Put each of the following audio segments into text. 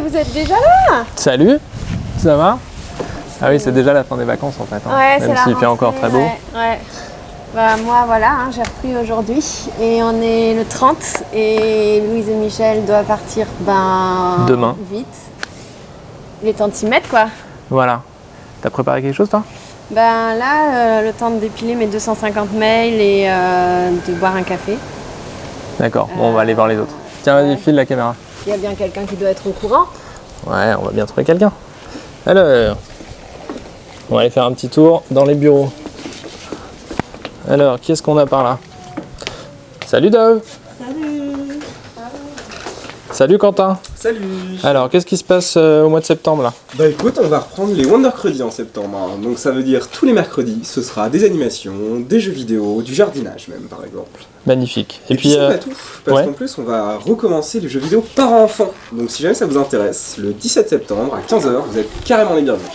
vous êtes déjà là? Salut, ça va? Ah oui, c'est déjà la fin des vacances en fait, hein, Ouais, c'est même s'il fait encore très beau. Ouais, ouais. Bah, moi, voilà, hein, j'ai repris aujourd'hui et on est le 30 et Louise et Michel doivent partir ben, Demain. vite. Il est temps de s'y mettre quoi. Voilà. T'as préparé quelque chose toi? Ben là, euh, le temps de dépiler mes 250 mails et euh, de boire un café. D'accord, bon, on va aller voir les autres. Tiens, vas-y, ouais. file la caméra. Il y a bien quelqu'un qui doit être au courant. Ouais, on va bien trouver quelqu'un. Alors, on va aller faire un petit tour dans les bureaux. Alors, qui est-ce qu'on a par là? Salut Dove Salut Salut Quentin Salut Alors, qu'est-ce qui se passe euh, au mois de septembre là? Bah écoute, on va reprendre les Wondercredits en septembre. hein. Donc ça veut dire tous les mercredis, ce sera des animations, des jeux vidéo, du jardinage même par exemple. Magnifique. Et, Et, puis, puis, c'est euh, pas tout, parce ouais. qu'en plus on va recommencer les jeux vidéo par enfant. Donc si jamais ça vous intéresse, le 17 septembre à 15h, vous êtes carrément les bienvenus.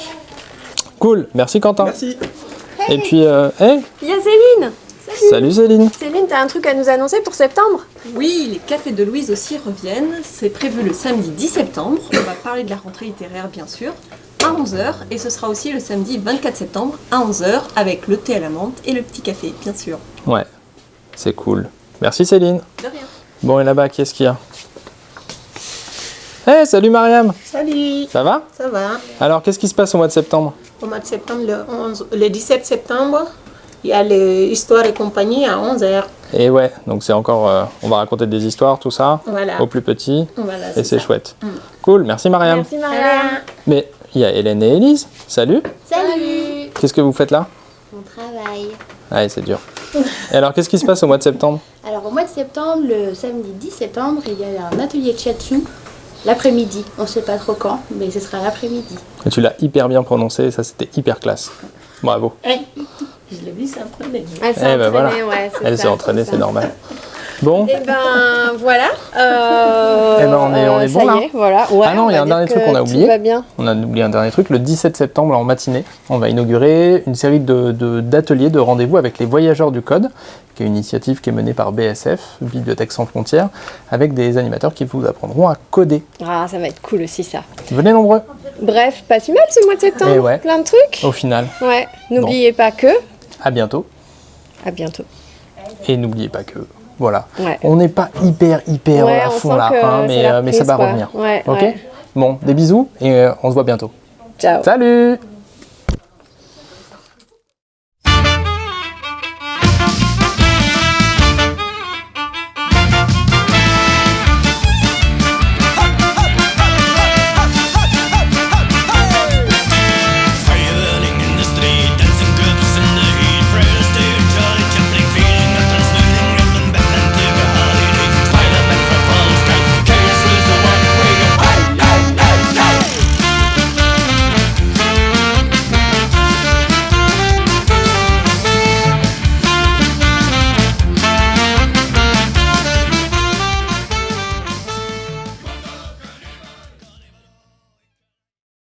cool, merci Quentin. Merci Et puis, euh, hey, Il y a Céline salut Céline Céline, t'as un truc à nous annoncer pour septembre? Oui, les cafés de Louise aussi reviennent. C'est prévu le samedi 10 septembre. On va parler de la rentrée littéraire, bien sûr, à 11h. Et ce sera aussi le samedi 24 septembre à 11h avec le thé à la menthe et le petit café, bien sûr. Ouais, c'est cool. Merci Céline. De rien. Bon, et là-bas, qu'est-ce qu'il y a? Hey, salut Mariam Salut, Ça va? Ça va Alors, qu'est-ce qui se passe au mois de septembre? Au mois de septembre, le, 11, le 17 septembre, il y a l'histoire et compagnie à 11h. Et ouais, donc c'est encore... euh, on va raconter des histoires, tout ça, Voilà. aux plus petits, voilà et c'est chouette. Cool, merci Mariam. Merci Marianne. Mais il y a Hélène et Élise. Salut Salut Qu'est-ce que vous faites là? On travaille. Ouais, c'est dur. Et alors, qu'est-ce qui se passe au mois de septembre? Alors au mois de septembre, le samedi 10 septembre, il y a un atelier de shiatsu l'après-midi. On ne sait pas trop quand, mais ce sera l'après-midi. Et Tu l'as hyper bien prononcé, ça c'était hyper classe. Bravo. Je l'ai vu, prenait. Elle s'est Eh ben entraînée, voilà. ouais. c'est Elle s'est entraînée, c'est normal. Bon, Et ben voilà. Euh, Eh ben, on est- on est ça bon, y là est, voilà. Ouais, Ah non, on il y a un dernier truc qu'on a tout oublié. va bien. on a oublié un dernier truc. Le 17 septembre en matinée, on va inaugurer une série de- de- d'ateliers, de, rendez-vous avec les Voyageurs du Code, qui est une initiative qui est menée par BSF, Bibliothèque sans frontières, avec des animateurs qui vous apprendront à coder. Ah, ça va être cool aussi ça. Venez nombreux, Bref, pas si mal ce mois de septembre. Eh ouais. Plein de trucs. au final. Ouais. N'oubliez pas que. À bientôt. À bientôt. Et n'oubliez pas que, voilà, Ouais. on n'est pas hyper, hyper Ouais, à on fond là, hein, mais, euh, mais ça va quoi. revenir. Ouais, ok. Bon, des bisous et euh, on se voit bientôt. Ciao. Salut